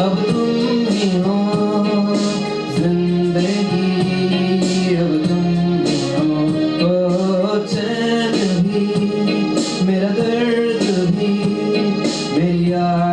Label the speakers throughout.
Speaker 1: अब तुम भी हो अब तुम भी भी मेरा दर्द भी मेरी याद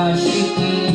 Speaker 1: aşıkım